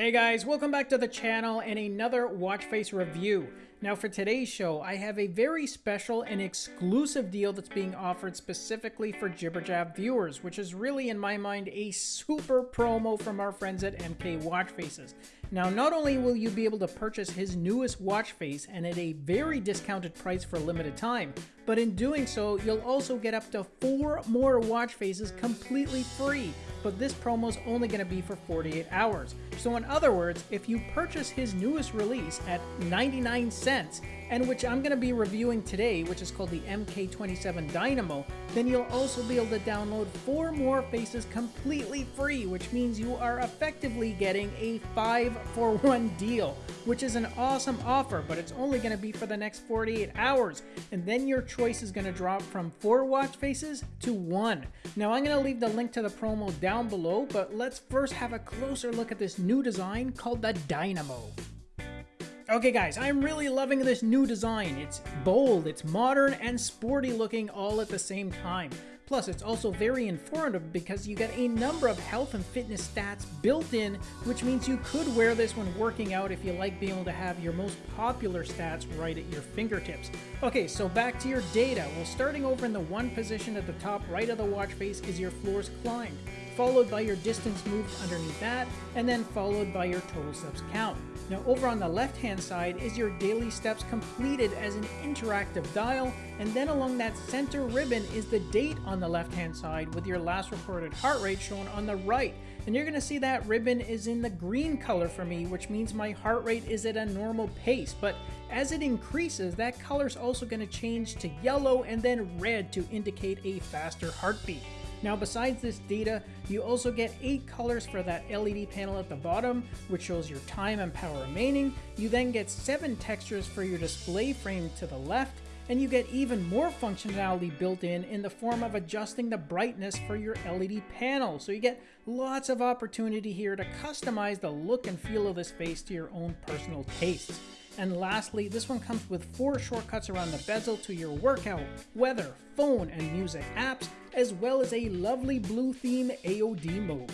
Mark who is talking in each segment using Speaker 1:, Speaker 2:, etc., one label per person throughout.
Speaker 1: Hey guys, welcome back to the channel and another watch face review. Now for today's show, I have a very special and exclusive deal that's being offered specifically for Jibberjab viewers, which is really in my mind a super promo from our friends at MK Watch Faces. Now, not only will you be able to purchase his newest watch face and at a very discounted price for a limited time, but in doing so, you'll also get up to four more watch faces completely free. But this promo is only going to be for 48 hours. So in other words, if you purchase his newest release at 99 cents, and which I'm going to be reviewing today, which is called the MK27 Dynamo, then you'll also be able to download four more faces completely free, which means you are effectively getting a 5 for 1 deal, which is an awesome offer, but it's only going to be for the next 48 hours, and then your choice is going to drop from 4 watch faces to 1. Now I'm going to leave the link to the promo down below, but let's first have a closer look at this new design called the Dynamo. Okay guys, I'm really loving this new design. It's bold, it's modern, and sporty looking all at the same time. Plus, it's also very informative because you get a number of health and fitness stats built in, which means you could wear this when working out if you like being able to have your most popular stats right at your fingertips. Okay, so back to your data. Well, starting over in the one position at the top right of the watch face is your floors climbed followed by your distance moved underneath that, and then followed by your total steps count. Now over on the left hand side is your daily steps completed as an interactive dial, and then along that center ribbon is the date on the left hand side with your last recorded heart rate shown on the right. And you're to see that ribbon is in the green color for me, which means my heart rate is at a normal pace. But as it increases, that color is also to change to yellow and then red to indicate a faster heartbeat. Now besides this data, you also get 8 colors for that LED panel at the bottom, which shows your time and power remaining. You then get 7 textures for your display frame to the left, and you get even more functionality built in in the form of adjusting the brightness for your LED panel. So you get lots of opportunity here to customize the look and feel of this face to your own personal tastes. And lastly, this one comes with four shortcuts around the bezel to your workout, weather, phone, and music apps, as well as a lovely blue theme AOD mode.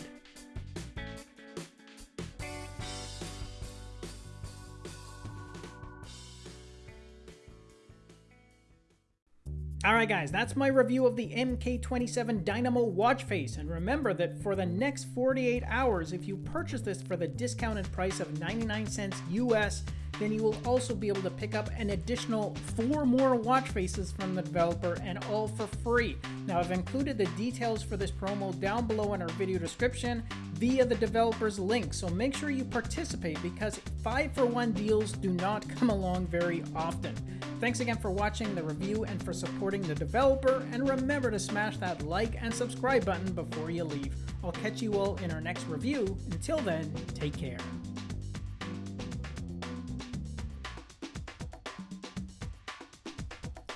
Speaker 1: Alright guys, that's my review of the MK27 Dynamo watch face, and remember that for the next 48 hours, if you purchase this for the discounted price of 99 cents US, then you will also be able to pick up an additional four more watch faces from the developer and all for free. Now I've included the details for this promo down below in our video description via the developer's link, so make sure you participate because 5 for 1 deals do not come along very often. Thanks again for watching the review and for supporting the developer, and remember to smash that like and subscribe button before you leave. I'll catch you all in our next review. Until then, take care.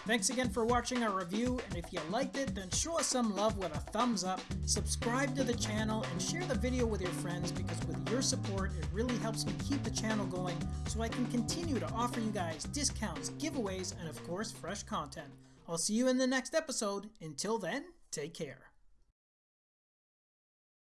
Speaker 1: Thanks again for watching our review, and if you liked it, then show us some love with a thumbs up, subscribe to the channel, and share the video with your friends because with your support, it really helps me keep the channel going so I can continue to offer you guys discounts, giveaways, and of course, fresh content. I'll see you in the next episode. Until then, take care.